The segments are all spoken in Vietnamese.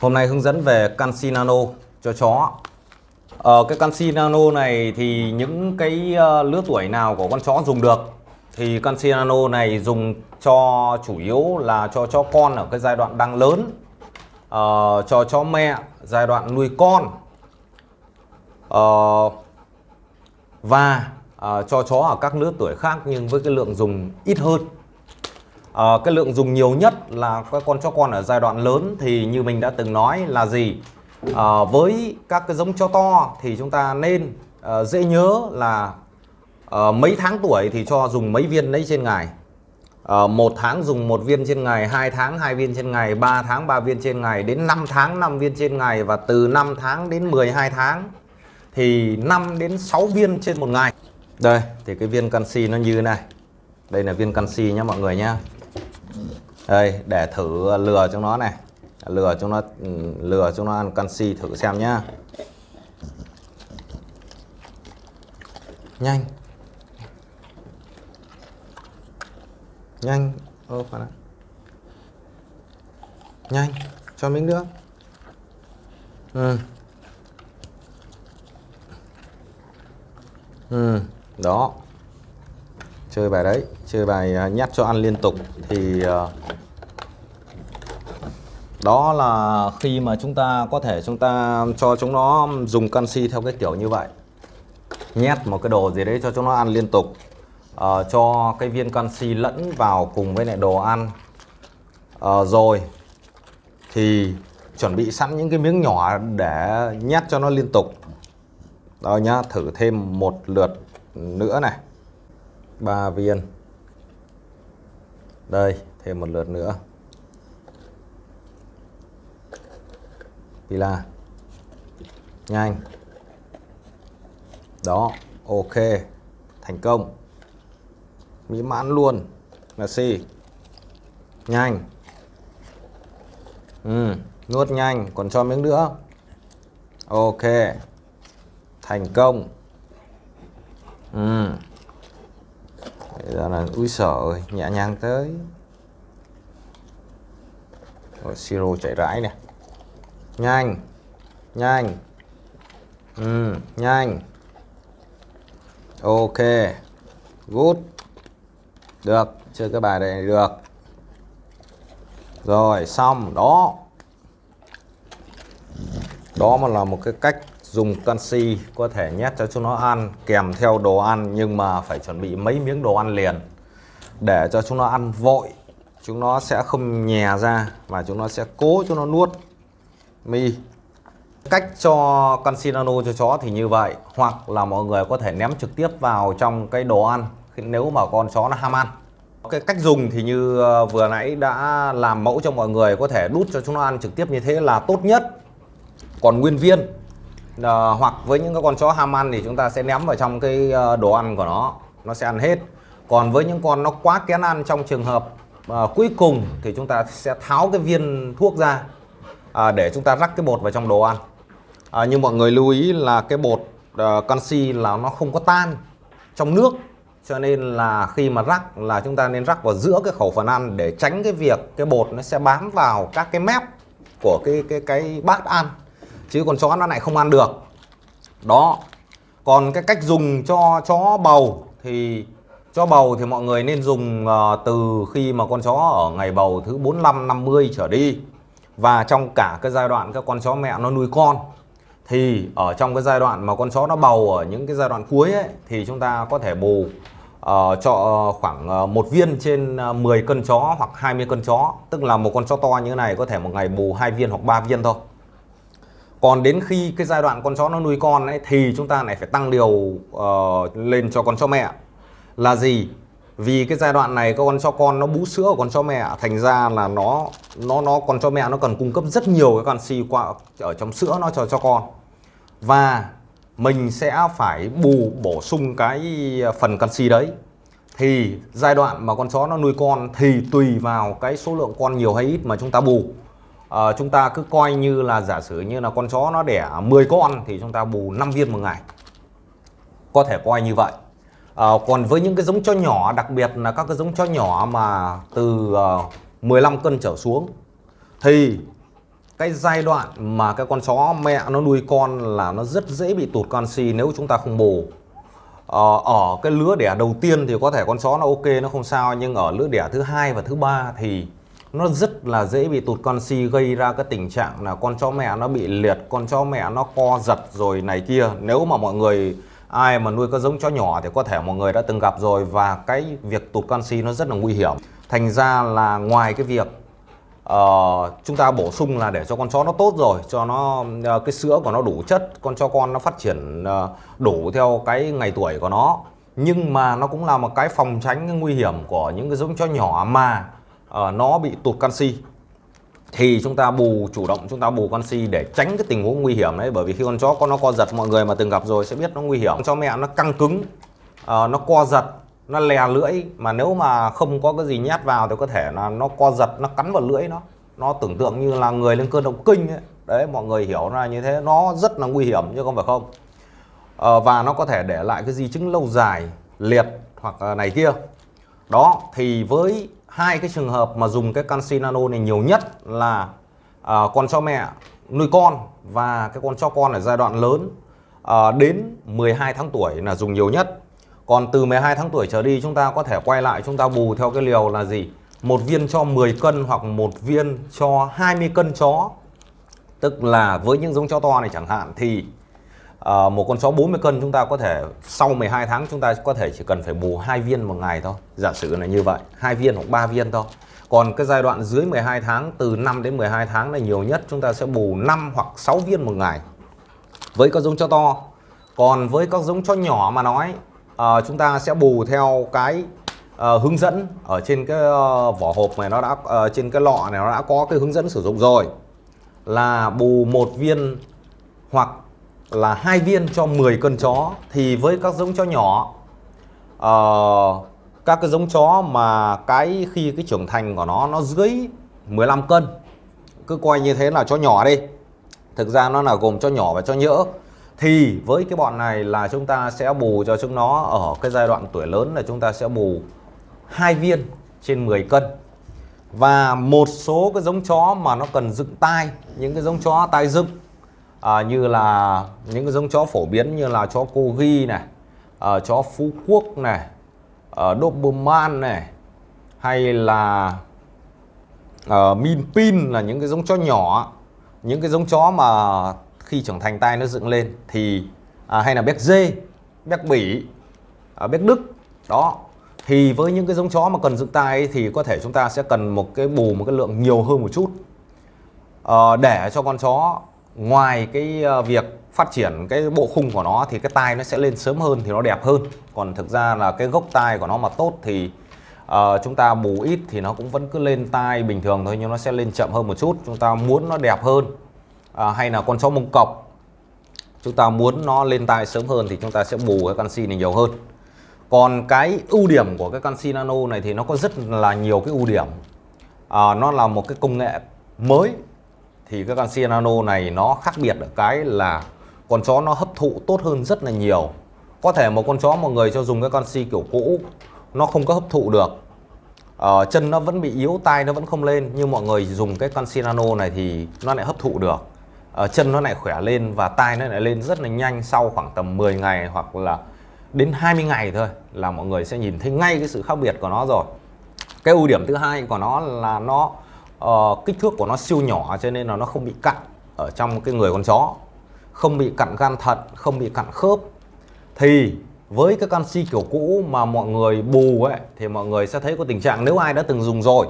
Hôm nay hướng dẫn về canxi nano cho chó. Ờ, Cái canxi nano này thì những cái uh, lứa tuổi nào của con chó dùng được? Thì canxi nano này dùng cho chủ yếu là cho chó con ở cái giai đoạn đang lớn uh, Cho chó mẹ giai đoạn nuôi con uh, Và uh, cho chó ở các lứa tuổi khác nhưng với cái lượng dùng ít hơn à, cái lượng dùng nhiều nhất là các con chó con ở giai đoạn lớn thì như mình đã từng nói là gì? À, với các cái giống chó to thì chúng ta nên à, dễ nhớ là à, mấy tháng tuổi thì cho dùng mấy viên đấy trên ngày. À, một tháng dùng một viên trên ngày 2 tháng hai viên trên ngày 3 tháng 3 viên trên ngày đến 5 tháng 5 viên trên ngày và từ 5 tháng đến 12 tháng thì 5 đến 6 viên trên một ngày. Đây thì cái viên canxi nó như thế này. Đây là viên canxi nhé mọi người nhé đây để thử lừa chúng nó này. Lừa chúng nó ừ, lừa chúng nó ăn canxi thử xem nhá. Nhanh. Nhanh. Ô phải nhanh. Cho miếng nữa, ừ. Ừ đó. Chơi bài đấy. Chơi bài à, nhắc cho ăn liên tục. Thì uh, đó là khi mà chúng ta có thể chúng ta cho chúng nó dùng canxi theo cái kiểu như vậy. Nhét một cái đồ gì đấy cho chúng nó ăn liên tục. Uh, cho cái viên canxi lẫn vào cùng với lại đồ ăn. Uh, rồi thì chuẩn bị sẵn những cái miếng nhỏ để nhét cho nó liên tục. Đó nhá thử thêm một lượt nữa này. Ba viên. Đây thêm một lượt nữa. Pila nhanh. Đó ok. Thành công. Mỹ mãn luôn. Là Messi nhanh. Ừ, nuốt nhanh. Còn cho miếng nữa. Ok. Thành công. Ừ. Bây giờ là úi sợ nhẹ nhàng tới. Rồi siro chảy rãi nè nhanh. Nhanh. Ừ, nhanh. Ok. Good. Được. Chơi cái bài này được. Rồi xong. Đó. Đó mà là một cái cách dùng canxi có thể nhét cho chúng nó ăn kèm theo đồ ăn nhưng mà phải chuẩn bị mấy miếng đồ ăn liền. Để cho chúng nó ăn vội chúng nó sẽ không nhè ra và chúng nó sẽ cố cho nó nuốt mi. Cách cho canxi nano cho chó thì như vậy hoặc là mọi người có thể ném trực tiếp vào trong cái đồ ăn nếu mà con chó nó ham ăn. Cái cách dùng thì như ờ, vừa nãy đã làm mẫu cho mọi người có thể đút cho chúng nó ăn trực tiếp như thế là tốt nhất. Còn nguyên viên à, hoặc với những cái con chó ham ăn thì chúng ta sẽ ném vào trong cái ờ, đồ ăn của nó nó sẽ ăn hết. Còn với những con nó quá kén ăn trong trường hợp à, cuối cùng thì chúng ta sẽ tháo cái viên thuốc ra à, để chúng ta rắc cái bột vào trong đồ ăn. À, nhưng mọi người lưu ý là cái bột uh, canxi là nó không có tan trong nước cho nên là khi mà rắc là chúng ta nên rắc vào giữa cái khẩu phần ăn để tránh cái việc cái bột nó sẽ bám vào các cái mép của cái cái cái bát ăn. Chứ còn chó nó lại không ăn được. Đó. Còn cái cách dùng cho chó bầu thì cho bầu thì mọi người nên dùng uh, từ khi mà con chó ở ngày bầu thứ 45 50 trở đi và trong cả cái giai đoạn các con chó mẹ nó nuôi con thì ở trong cái giai đoạn mà con chó nó bầu ở những cái giai đoạn cuối ấy, thì chúng ta có thể bù uh, cho khoảng ờ, một viên trên ờ, 10 cân chó hoặc 20 cân chó. Tức là một con chó to như thế này có thể một ngày bù hai viên hoặc ba viên thôi. Còn đến khi cái giai đoạn con chó nó nuôi con ấy thì chúng ta lại phải tăng liều uh, lên cho con chó mẹ. Là gì? Vì cái giai đoạn này con cho con nó bú sữa của con chó mẹ thành ra là nó nó nó con chó mẹ nó cần cung cấp rất nhiều cái canxi qua ở trong sữa nó cho cho con. Và mình sẽ phải bù bổ sung cái ờ, phần canxi đấy. Thì giai đoạn mà con chó nó nuôi con thì tùy vào cái số lượng con nhiều hay ít mà chúng ta bù. À, chúng ta cứ coi như là giả sử như là con chó nó đẻ 10 con thì chúng ta bù 5 viên một ngày. Có thể coi như vậy à, còn với những cái giống chó nhỏ đặc biệt là các cái giống chó nhỏ mà từ ờ, uh, 15 cân trở xuống thì cái giai đoạn mà cái con chó mẹ nó nuôi con là nó rất dễ bị tụt canxi nếu chúng ta không bù. Ờ, ở cái lứa đẻ đầu tiên thì có thể con chó nó ok nó không sao nhưng ở lứa đẻ thứ hai và thứ ba thì nó rất là dễ bị tụt canxi gây ra cái tình trạng là con chó mẹ nó bị liệt con chó mẹ nó co giật rồi này kia. Nếu mà mọi người ai mà nuôi con giống chó nhỏ thì có thể mọi người đã từng gặp rồi và cái việc tụt canxi nó rất là nguy hiểm. Thành ra là ngoài cái việc uh, chúng ta bổ sung là để cho con chó nó tốt rồi cho nó uh, cái sữa của nó đủ chất con cho con nó phát triển uh, đủ theo cái ngày tuổi của nó. Nhưng mà nó cũng là một cái phòng tránh cái nguy hiểm của những cái giống chó nhỏ mà uh, nó bị tụt canxi thì chúng ta bù chủ động chúng ta bù canxi để tránh cái tình huống nguy hiểm đấy. Bởi vì khi con chó con nó co giật mọi người mà từng gặp rồi sẽ biết nó nguy hiểm. Cho mẹ nó căng cứng uh, nó co giật nó lè lưỡi mà nếu mà không có cái gì nhét vào thì có thể là nó co giật nó cắn vào lưỡi nó. Nó tưởng tượng như là người lên cơn động kinh ấy. đấy mọi người hiểu ra như thế nó rất là nguy hiểm chứ không phải không. Uh, và nó có thể để lại cái di chứng lâu dài liệt hoặc này kia. Đó thì với hai cái trường hợp mà dùng cái canxi nano này nhiều nhất là à, con chó mẹ nuôi con và cái con chó con ở giai đoạn lớn à, đến 12 tháng tuổi là dùng nhiều nhất còn từ 12 tháng tuổi trở đi chúng ta có thể quay lại chúng ta bù theo cái liều là gì? Một viên cho 10 cân hoặc một viên cho 20 cân chó. Tức là với những giống chó to này chẳng hạn thì Ờ, một con chó 40 cân chúng ta có thể sau 12 tháng chúng ta có thể chỉ cần phải bù hai viên một ngày thôi. Giả sử là như vậy, hai viên hoặc ba viên thôi. Còn cái giai đoạn dưới 12 tháng từ 5 đến 12 tháng là nhiều nhất chúng ta sẽ bù 5 hoặc 6 viên một ngày. Với các giống chó to. Còn với các giống chó nhỏ mà nói uh, chúng ta sẽ bù theo cái uh, hướng dẫn ở trên cái uh, vỏ hộp này nó đã uh, trên cái lọ này nó đã có cái hướng dẫn sử dụng rồi là bù một viên hoặc là hai viên cho 10 cân chó thì với các giống chó nhỏ uh, các cái giống chó mà cái khi cái trưởng thành của nó nó dưới 15 cân cứ coi như thế là chó nhỏ đi. Thực ra nó là gồm chó nhỏ và chó nhỡ. Thì với cái bọn này là chúng ta sẽ bù cho chúng nó ở cái giai đoạn tuổi lớn là chúng ta sẽ bù hai viên trên 10 cân. Và một số cái giống chó mà nó cần dựng tai những cái giống chó tai dựng à, như là những cái giống chó phổ biến như là chó cô ghi này à, chó phú quốc này à, doberman này hay là à, min pin là những cái giống chó nhỏ những cái giống chó mà khi trưởng thành tai nó dựng lên thì à, hay là béc dê béc bỉ à, béc đức đó. Thì với những cái giống chó mà cần dựng tai ấy, thì có thể chúng ta sẽ cần một cái bù một cái lượng nhiều hơn một chút à, để cho con chó ngoài cái ờ, việc phát triển cái bộ khung của nó thì cái tai nó sẽ lên sớm hơn thì nó đẹp hơn. Còn thực ra là cái gốc tai của nó mà tốt thì uh, chúng ta bù ít thì nó cũng vẫn cứ lên tai bình thường thôi nhưng nó sẽ lên chậm hơn một chút. Chúng ta muốn nó đẹp hơn uh, hay là con chó mông cọc chúng ta muốn nó lên tai sớm hơn thì chúng ta sẽ bù cái canxi này nhiều hơn. Còn cái ưu điểm của cái canxi nano này thì nó có rất là nhiều cái ưu điểm. À, nó là một cái công nghệ mới thì cái canxi nano này nó khác biệt ở cái là con chó nó hấp thụ tốt hơn rất là nhiều. Có thể một con chó một người cho dùng cái canxi kiểu cũ nó không có hấp thụ được. Ờ, chân nó vẫn bị yếu tay nó vẫn không lên nhưng mọi người dùng cái canxi nano này thì nó lại hấp thụ được. Ờ, chân nó lại khỏe lên và tai nó lại lên rất là nhanh sau khoảng tầm 10 ngày hoặc là đến 20 ngày thôi là mọi người sẽ nhìn thấy ngay cái sự khác biệt của nó rồi. Cái ưu điểm thứ hai của nó là nó uh, kích thước của nó siêu nhỏ cho nên là nó không bị cặn ở trong cái người con chó. Không bị cặn gan thận không bị cặn khớp. Thì với cái canxi kiểu cũ mà mọi người bù ấy thì mọi người sẽ thấy có tình trạng nếu ai đã từng dùng rồi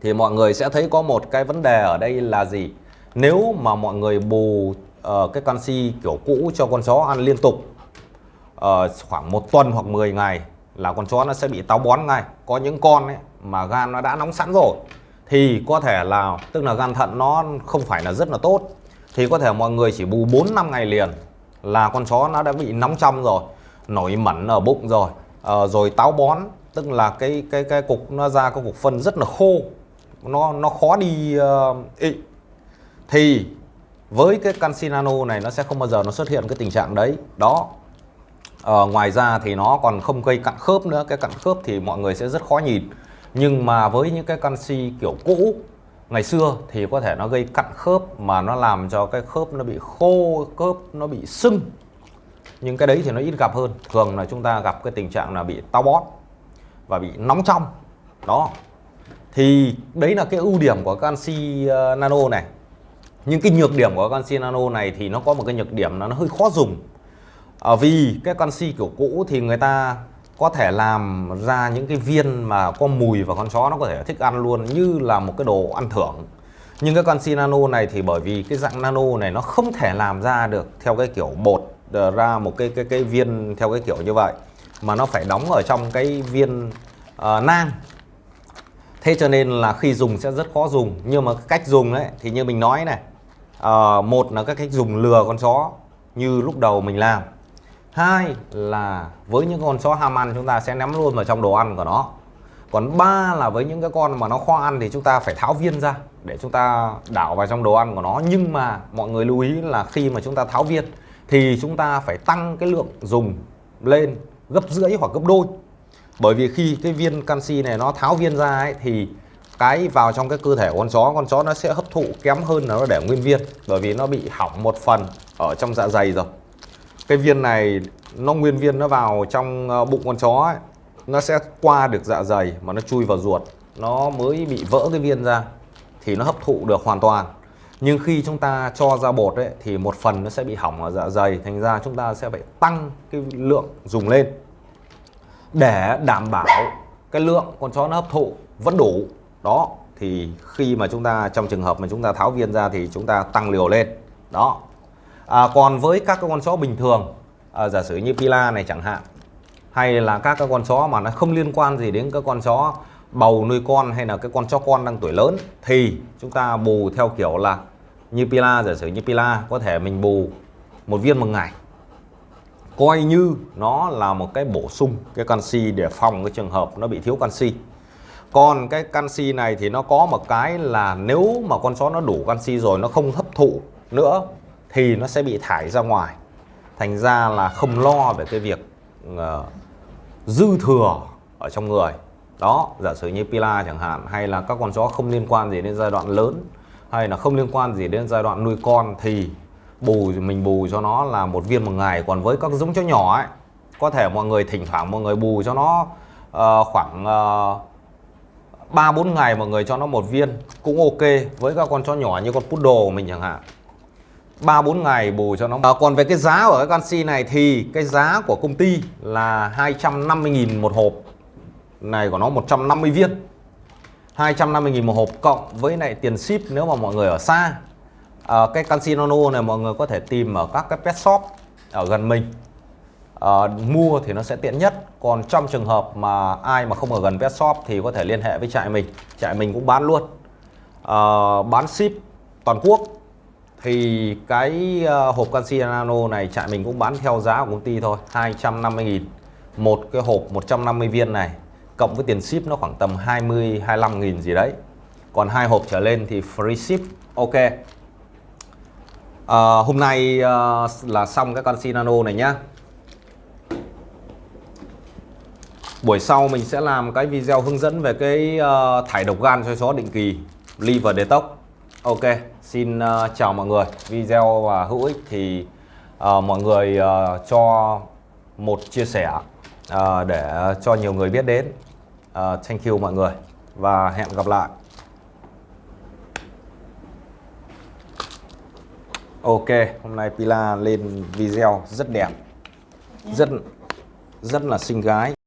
thì mọi người sẽ thấy có một cái vấn đề ở đây là gì? Nếu mà mọi người bù uh, cái canxi kiểu cũ cho con chó ăn liên tục uh, khoảng một tuần hoặc 10 ngày là con chó nó sẽ bị táo bón ngay. Có những con ấy mà gan nó đã nóng sẵn rồi thì có thể là tức là gan thận nó không phải là rất là tốt. Thì có thể mọi người chỉ bù 4 năm ngày liền là con chó nó đã bị nóng trong rồi nổi mẩn ở bụng rồi à, rồi táo bón. Tức là cái cái cái cục nó ra cái cục phân rất là khô nó nó khó đi uh, ị. Thì với cái canxi nano này nó sẽ không bao giờ nó xuất hiện cái tình trạng đấy. Đó. À, ngoài ra thì nó còn không gây cặn khớp nữa. Cái cặn khớp thì mọi người sẽ rất khó nhìn nhưng mà với những cái canxi kiểu cũ ngày xưa thì có thể nó gây cặn khớp mà nó làm cho cái khớp nó bị khô khớp nó bị sưng. Nhưng cái đấy thì nó ít gặp hơn. Thường là chúng ta gặp cái tình trạng là bị táo bón và bị nóng trong. Đó. Thì đấy là cái ưu điểm của canxi ờ, nano này. Nhưng cái nhược điểm của canxi nano này thì nó có một cái nhược điểm là nó hơi khó dùng. À, vì cái canxi kiểu cũ thì người ta có thể làm ra những cái viên mà có mùi và con chó nó có thể thích ăn luôn như là một cái đồ ăn thưởng. Nhưng cái canxi nano này thì bởi vì cái dạng nano này nó không thể làm ra được theo cái kiểu bột ờ, ra một cái cái cái viên theo cái kiểu như vậy mà nó phải đóng ở trong cái viên uh, nang. Thế cho nên là khi dùng sẽ rất khó dùng. Nhưng mà cách dùng đấy thì như mình nói này uh, một là các cách dùng lừa con chó như lúc đầu mình làm hai là với những con chó ham ăn chúng ta sẽ ném luôn vào trong đồ ăn của nó. Còn ba là với những cái con mà nó khó ăn thì chúng ta phải tháo viên ra để chúng ta đảo vào trong đồ ăn của nó. Nhưng mà mọi người lưu ý là khi mà chúng ta tháo viên thì chúng ta phải tăng cái lượng dùng lên gấp rưỡi hoặc gấp đôi. Bởi vì khi cái viên canxi này nó tháo viên ra ấy, thì cái vào trong cái cơ thể của con chó con chó nó sẽ hấp thụ kém hơn là nó để nguyên viên. Bởi vì nó bị hỏng một phần ở trong dạ dày rồi cái viên này nó nguyên viên nó vào trong ờ, bụng con chó ấy, nó sẽ qua được dạ dày mà nó chui vào ruột. Nó mới bị vỡ cái viên ra thì nó hấp thụ được hoàn toàn. Nhưng khi chúng ta cho ra bột ấy, thì một phần nó sẽ bị hỏng ở dạ dày thành ra chúng ta sẽ phải tăng cái lượng dùng lên để đảm bảo cái lượng con chó nó hấp thụ vẫn đủ. Đó thì khi mà chúng ta trong trường hợp mà chúng ta tháo viên ra thì chúng ta tăng liều lên. Đó à, còn với các con chó bình thường à, giả sử như Pila này chẳng hạn hay là các cái con chó mà nó không liên quan gì đến các con chó bầu nuôi con hay là cái con chó con đang tuổi lớn thì chúng ta bù theo kiểu là như Pila giả sử như Pila có thể mình bù một viên một ngày. Coi như nó là một cái bổ sung cái canxi để phòng cái trường hợp nó bị thiếu canxi. Còn cái canxi này thì nó có một cái là nếu mà con chó nó đủ canxi rồi nó không hấp thụ nữa thì nó sẽ bị thải ra ngoài. Thành ra là không lo về cái việc uh, dư thừa ở trong người. Đó giả sử như Pila chẳng hạn hay là các con chó không liên quan gì đến giai đoạn lớn hay là không liên quan gì đến giai đoạn nuôi con thì bù mình bù cho nó là một viên một ngày. Còn với các giống chó nhỏ ấy có thể mọi người thỉnh thoảng mọi người bù cho nó uh, khoảng ờ, ba uh, bốn ngày mọi người cho nó một viên cũng ok. Với các con chó nhỏ như con poodle của mình chẳng hạn ba bốn ngày bù cho nó. À, còn về cái giá của cái canxi này thì cái giá của công ty là 250.000 một hộp. Này của nó 150 viên. 250.000 một hộp cộng với lại tiền ship nếu mà mọi người ở xa. À, cái canxi nano này mọi người có thể tìm ở các cái pet shop ở gần mình. À, mua thì nó sẽ tiện nhất. Còn trong trường hợp mà ai mà không ở gần pet shop thì có thể liên hệ với trại mình. Trại mình cũng bán luôn. À, bán ship toàn quốc thì cái ờ, hộp canxi nano này trại mình cũng bán theo giá của công ty thôi 250.000 một cái hộp 150 viên này cộng với tiền ship nó khoảng tầm 20 25.000 gì đấy. Còn hai hộp trở lên thì free ship ok. À, hôm nay ờ, là xong cái canxi nano này nhá. Buổi sau mình sẽ làm cái video hướng dẫn về cái thải độc gan cho chó định kỳ liver detox ok xin uh, chào mọi người. Video và hữu ích thì uh, mọi người uh, cho một chia sẻ uh, để cho nhiều người biết đến. Uh, thank you mọi người và hẹn gặp lại. Ok, hôm nay Pila lên video rất đẹp, rất rất là xinh gái.